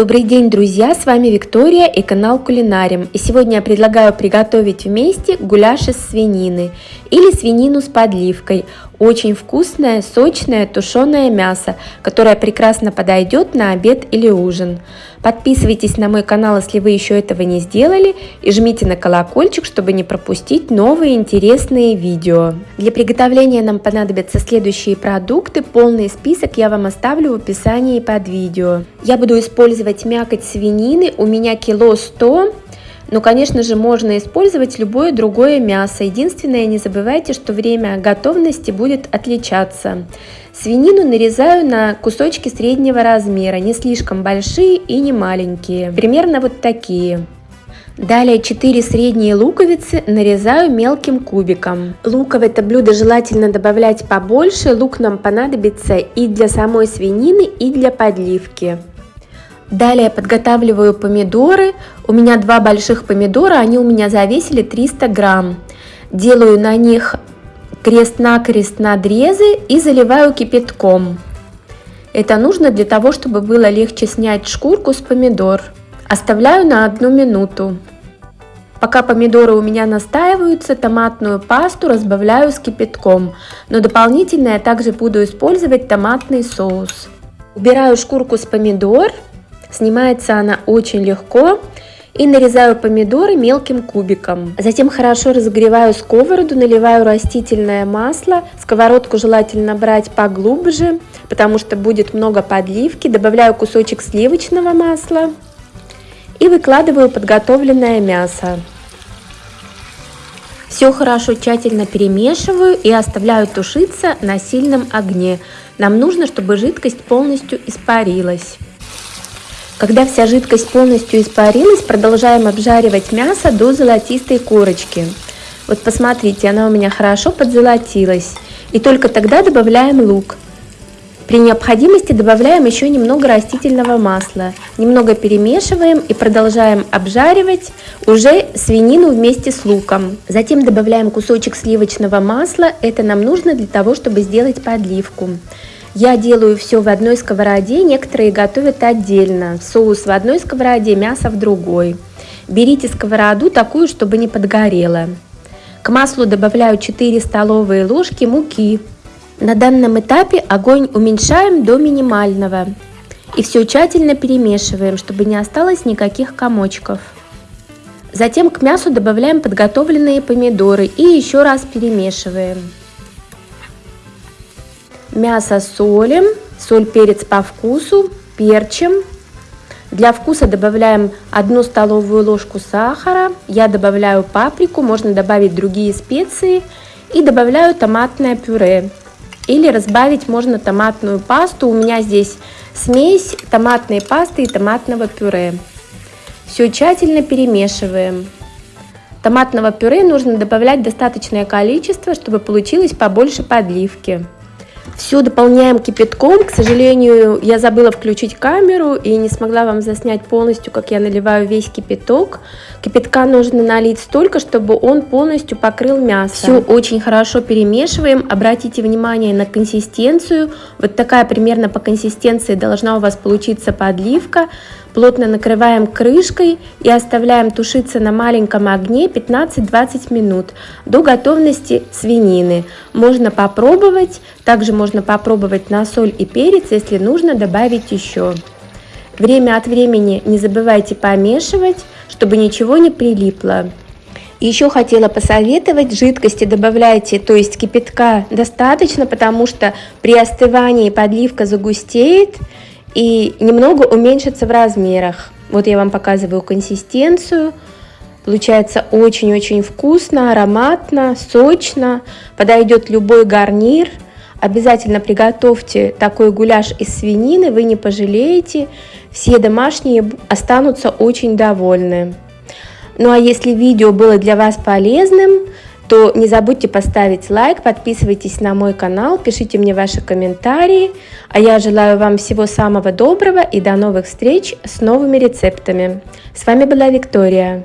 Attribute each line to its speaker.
Speaker 1: Добрый день, друзья! С вами Виктория и канал Кулинарим. И сегодня я предлагаю приготовить вместе гуляш из свинины или свинину с подливкой. Очень вкусное, сочное, тушеное мясо, которое прекрасно подойдет на обед или ужин. Подписывайтесь на мой канал, если вы еще этого не сделали, и жмите на колокольчик, чтобы не пропустить новые интересные видео. Для приготовления нам понадобятся следующие продукты. Полный список я вам оставлю в описании под видео. Я буду использовать мякоть свинины, у меня кило 100 но, конечно же, можно использовать любое другое мясо. Единственное, не забывайте, что время готовности будет отличаться. Свинину нарезаю на кусочки среднего размера, не слишком большие и не маленькие. Примерно вот такие. Далее 4 средние луковицы нарезаю мелким кубиком. Лука в это блюдо желательно добавлять побольше, лук нам понадобится и для самой свинины, и для подливки. Далее подготавливаю помидоры. У меня два больших помидора, они у меня завесили 300 грамм. Делаю на них крест-накрест надрезы и заливаю кипятком. Это нужно для того, чтобы было легче снять шкурку с помидор. Оставляю на одну минуту. Пока помидоры у меня настаиваются, томатную пасту разбавляю с кипятком, но дополнительно я также буду использовать томатный соус. Убираю шкурку с помидор Снимается она очень легко. И нарезаю помидоры мелким кубиком. Затем хорошо разогреваю сковороду, наливаю растительное масло. Сковородку желательно брать поглубже, потому что будет много подливки. Добавляю кусочек сливочного масла и выкладываю подготовленное мясо. Все хорошо тщательно перемешиваю и оставляю тушиться на сильном огне. Нам нужно, чтобы жидкость полностью испарилась. Когда вся жидкость полностью испарилась, продолжаем обжаривать мясо до золотистой корочки. Вот посмотрите, она у меня хорошо подзолотилась. И только тогда добавляем лук. При необходимости добавляем еще немного растительного масла. Немного перемешиваем и продолжаем обжаривать уже свинину вместе с луком. Затем добавляем кусочек сливочного масла. Это нам нужно для того, чтобы сделать подливку. Я делаю все в одной сковороде, некоторые готовят отдельно. Соус в одной сковороде, мясо в другой. Берите сковороду такую, чтобы не подгорела. К маслу добавляю 4 столовые ложки муки. На данном этапе огонь уменьшаем до минимального. И все тщательно перемешиваем, чтобы не осталось никаких комочков. Затем к мясу добавляем подготовленные помидоры и еще раз перемешиваем. Мясо солим, соль, перец по вкусу, перчим. Для вкуса добавляем 1 столовую ложку сахара, я добавляю паприку, можно добавить другие специи и добавляю томатное пюре. Или разбавить можно томатную пасту, у меня здесь смесь томатной пасты и томатного пюре. Все тщательно перемешиваем. Томатного пюре нужно добавлять достаточное количество, чтобы получилось побольше подливки. Все дополняем кипятком. К сожалению, я забыла включить камеру и не смогла вам заснять полностью, как я наливаю весь кипяток. Кипятка нужно налить столько, чтобы он полностью покрыл мясо. Все очень хорошо перемешиваем. Обратите внимание на консистенцию. Вот такая примерно по консистенции должна у вас получиться подливка. Плотно накрываем крышкой и оставляем тушиться на маленьком огне 15-20 минут до готовности свинины. Можно попробовать, также можно попробовать на соль и перец, если нужно добавить еще. Время от времени не забывайте помешивать, чтобы ничего не прилипло. Еще хотела посоветовать, жидкости добавляйте, то есть кипятка достаточно, потому что при остывании подливка загустеет, и немного уменьшится в размерах. Вот я вам показываю консистенцию. Получается очень-очень вкусно, ароматно, сочно. Подойдет любой гарнир. Обязательно приготовьте такой гуляш из свинины, вы не пожалеете. Все домашние останутся очень довольны. Ну а если видео было для вас полезным, то не забудьте поставить лайк, подписывайтесь на мой канал, пишите мне ваши комментарии. А я желаю вам всего самого доброго и до новых встреч с новыми рецептами. С вами была Виктория.